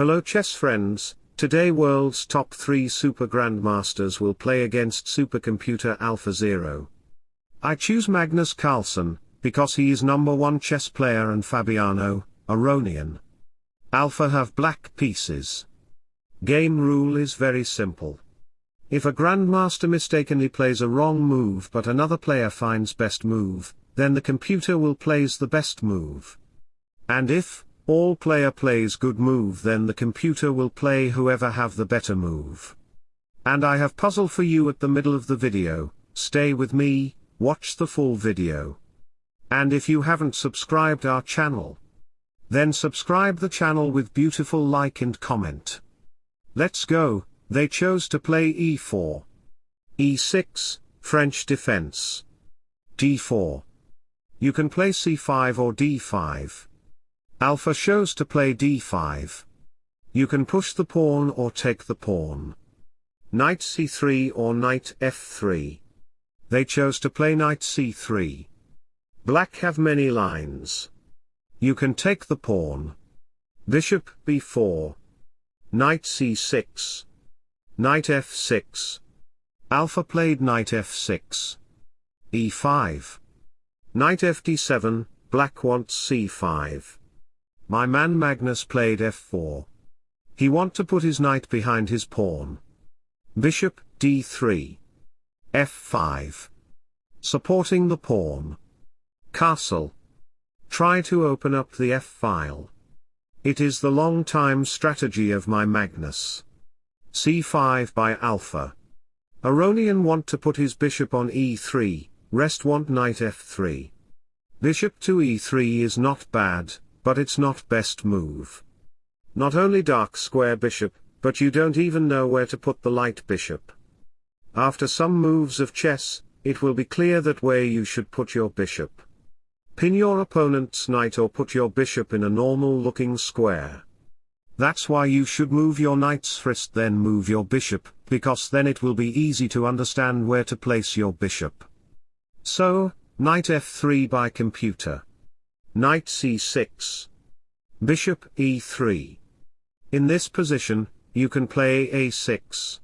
Hello chess friends, today world's top 3 super grandmasters will play against supercomputer AlphaZero. I choose Magnus Carlsen, because he is number 1 chess player and Fabiano, Aronian. Alpha have black pieces. Game rule is very simple. If a grandmaster mistakenly plays a wrong move but another player finds best move, then the computer will plays the best move. And if, all player plays good move then the computer will play whoever have the better move. And I have puzzle for you at the middle of the video, stay with me, watch the full video. And if you haven't subscribed our channel, then subscribe the channel with beautiful like and comment. Let's go, they chose to play e4. e6, French defense. d4. You can play c5 or d5. Alpha shows to play d5. You can push the pawn or take the pawn. Knight c3 or knight f3. They chose to play knight c3. Black have many lines. You can take the pawn. Bishop b4. Knight c6. Knight f6. Alpha played knight f6. e5. Knight fd7, black wants c5. My man Magnus played f4. He want to put his knight behind his pawn. Bishop, d3. f5. Supporting the pawn. Castle. Try to open up the f-file. It is the long time strategy of my Magnus. c5 by alpha. Aronian want to put his bishop on e3, rest want knight f3. Bishop to e3 is not bad, but it's not best move. Not only dark square bishop, but you don't even know where to put the light bishop. After some moves of chess, it will be clear that where you should put your bishop. Pin your opponent's knight or put your bishop in a normal looking square. That's why you should move your knight's first then move your bishop, because then it will be easy to understand where to place your bishop. So, knight f3 by computer. Knight c6. Bishop e3. In this position, you can play a6.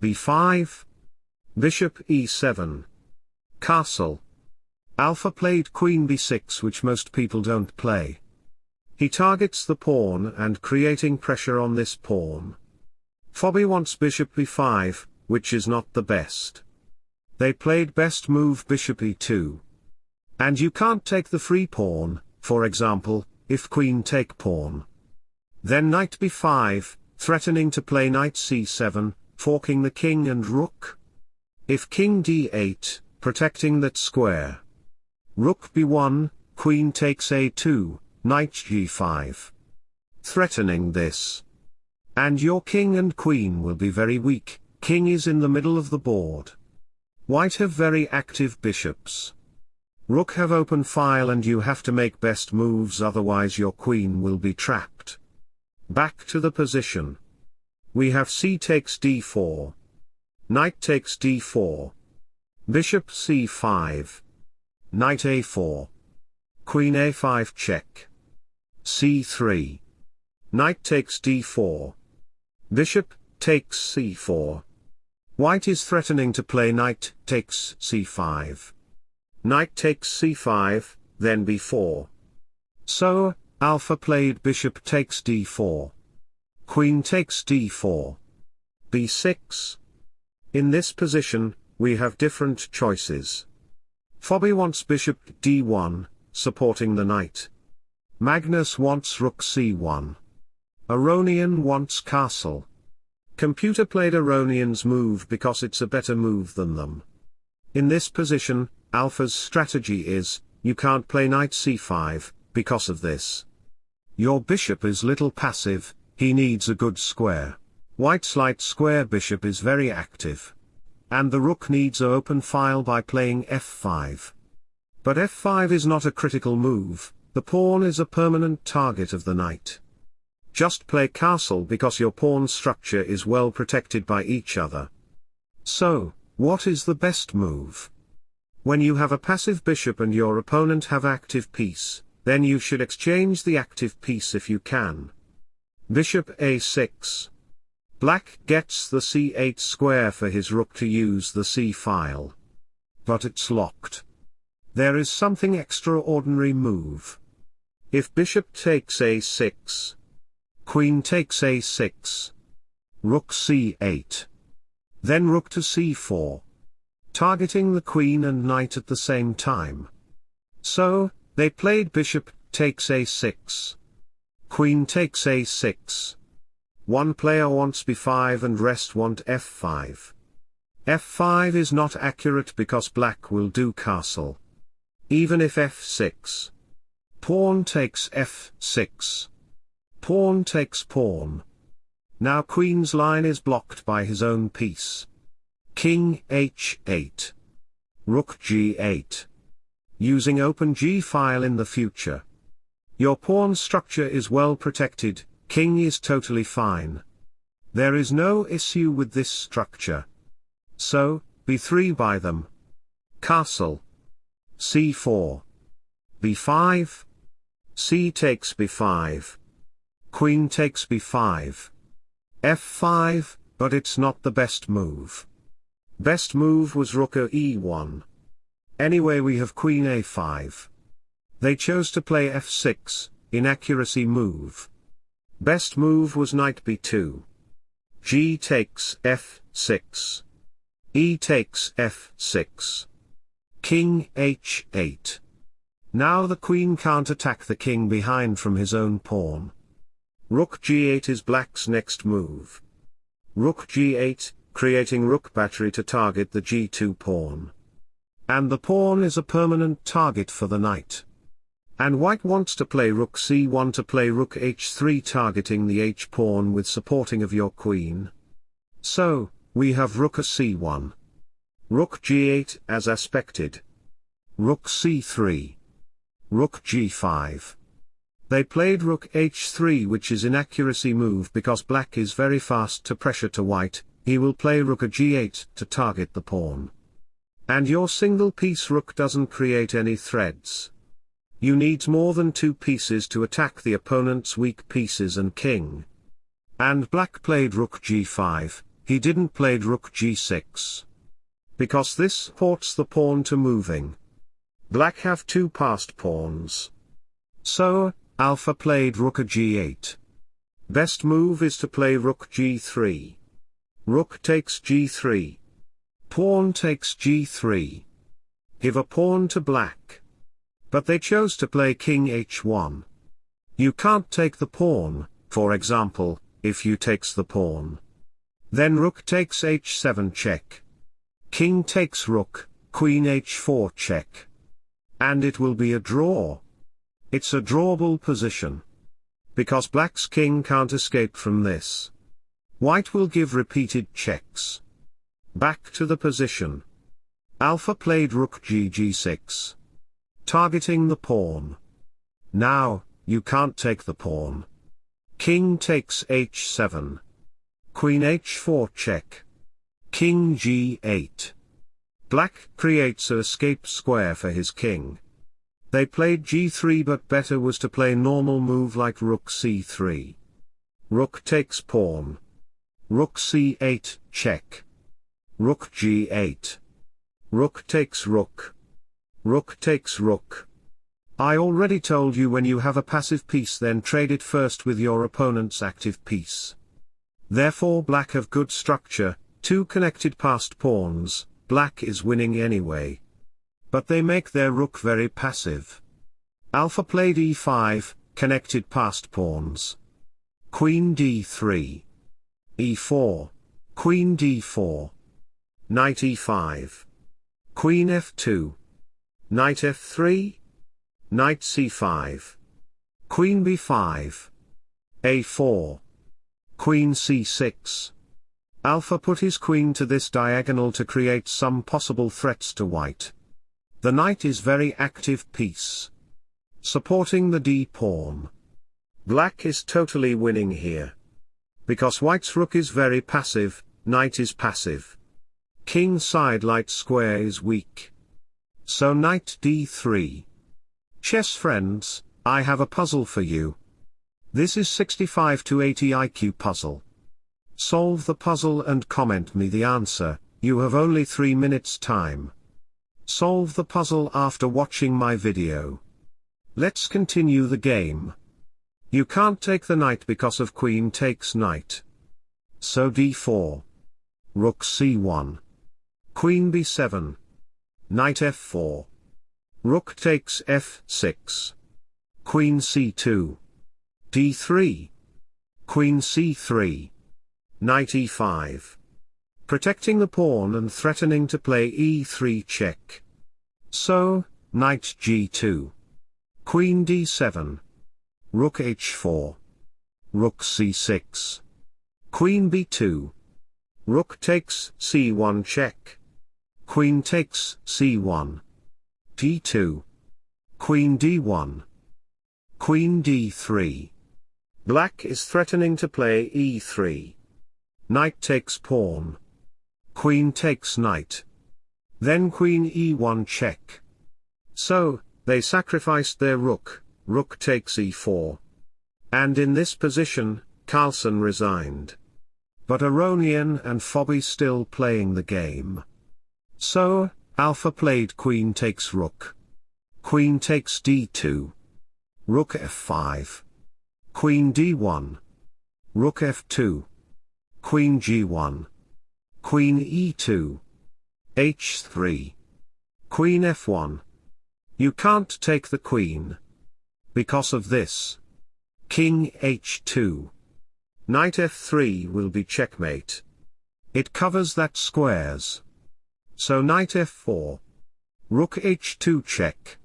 b5. Bishop e7. Castle. Alpha played queen b6 which most people don't play. He targets the pawn and creating pressure on this pawn. Fabi wants bishop b5, which is not the best. They played best move bishop e2. And you can't take the free pawn, for example, if queen take pawn. Then knight b5, threatening to play knight c7, forking the king and rook. If king d8, protecting that square. Rook b1, queen takes a2, knight g5. Threatening this. And your king and queen will be very weak, king is in the middle of the board. White have very active bishops. Rook have open file and you have to make best moves otherwise your queen will be trapped. Back to the position. We have c takes d4. Knight takes d4. Bishop c5. Knight a4. Queen a5 check. c3. Knight takes d4. Bishop, takes c4. White is threatening to play knight, takes c5. Knight takes c5, then b4. So, alpha played bishop takes d4. Queen takes d4. b6. In this position, we have different choices. Fabi wants bishop d1, supporting the knight. Magnus wants rook c1. Aronian wants castle. Computer played Aronian's move because it's a better move than them. In this position, Alpha's strategy is, you can't play knight c5, because of this. Your bishop is little passive, he needs a good square. White's light square bishop is very active. And the rook needs a open file by playing f5. But f5 is not a critical move, the pawn is a permanent target of the knight. Just play castle because your pawn structure is well protected by each other. So, what is the best move? When you have a passive bishop and your opponent have active piece, then you should exchange the active piece if you can. Bishop a6. Black gets the c8 square for his rook to use the c-file. But it's locked. There is something extraordinary move. If bishop takes a6. Queen takes a6. Rook c8. Then rook to c4. Targeting the queen and knight at the same time. So, they played bishop takes a6. Queen takes a6. One player wants b5 and rest want f5. f5 is not accurate because black will do castle. Even if f6. Pawn takes f6. Pawn takes pawn. Now queen's line is blocked by his own piece. King h8. Rook g8. Using open g-file in the future. Your pawn structure is well protected, king is totally fine. There is no issue with this structure. So, b3 by them. Castle. c4. b5. c takes b5. Queen takes b5. f5, but it's not the best move. Best move was rook e1. Anyway we have queen a5. They chose to play f6, inaccuracy move. Best move was knight b2. g takes f6. e takes f6. King h8. Now the queen can't attack the king behind from his own pawn. Rook g8 is black's next move. Rook g8, creating rook battery to target the g2 pawn. And the pawn is a permanent target for the knight. And white wants to play rook c1 to play rook h3 targeting the h-pawn with supporting of your queen. So, we have rook a c1. Rook g8 as aspected. Rook c3. Rook g5. They played rook h3 which is inaccuracy move because black is very fast to pressure to white, he will play rook a g8 to target the pawn. And your single piece rook doesn't create any threads. You need more than two pieces to attack the opponent's weak pieces and king. And black played rook g5, he didn't played rook g6. Because this ports the pawn to moving. Black have two passed pawns. So, alpha played rook a g8. Best move is to play rook g3. Rook takes g3. Pawn takes g3. Give a pawn to black. But they chose to play king h1. You can't take the pawn, for example, if you takes the pawn. Then rook takes h7 check. King takes rook, queen h4 check. And it will be a draw. It's a drawable position. Because black's king can't escape from this. White will give repeated checks. Back to the position. Alpha played rook g6 targeting the pawn. Now, you can't take the pawn. King takes h7. Queen h4 check. King g8. Black creates a escape square for his king. They played g3 but better was to play normal move like rook c3. Rook takes pawn. Rook c8, check. Rook g8. Rook takes rook. Rook takes rook. I already told you when you have a passive piece then trade it first with your opponent's active piece. Therefore black have good structure, two connected passed pawns, black is winning anyway. But they make their rook very passive. Alpha played e5, connected passed pawns. Queen d3. E4. Queen d4. Knight e5. Queen f2. Knight f3. Knight c5. Queen b5. a4. Queen c6. Alpha put his queen to this diagonal to create some possible threats to white. The knight is very active piece. Supporting the d-pawn. Black is totally winning here. Because white's rook is very passive, knight is passive. King side light square is weak. So knight d3. Chess friends, I have a puzzle for you. This is 65 to 80 IQ puzzle. Solve the puzzle and comment me the answer, you have only 3 minutes time. Solve the puzzle after watching my video. Let's continue the game. You can't take the knight because of queen takes knight. So d4. Rook c1. Queen b7. Knight f4. Rook takes f6. Queen c2. d3. Queen c3. Knight e5. Protecting the pawn and threatening to play e3 check. So, knight g2. Queen d7. Rook h4. Rook c6. Queen b2. Rook takes c1 check. Queen takes c1. d2. Queen d1. Queen d3. Black is threatening to play e3. Knight takes pawn. Queen takes knight. Then queen e1 check. So, they sacrificed their rook, rook takes e4. And in this position, Carlsen resigned. But Aronian and Fabi still playing the game. So, Alpha played queen takes rook. Queen takes d2. Rook f5. Queen d1. Rook f2. Queen g1. Queen e2. h3. Queen f1. You can't take the queen. Because of this. King h2. Knight f3 will be checkmate. It covers that squares. So knight f4. Rook h2 check.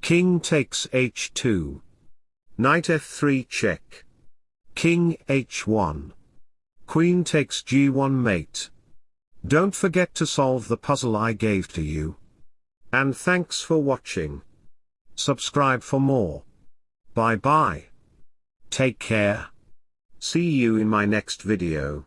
King takes h2. Knight f3 check. King h1. Queen takes g1 mate. Don't forget to solve the puzzle I gave to you. And thanks for watching. Subscribe for more. Bye bye. Take care. See you in my next video.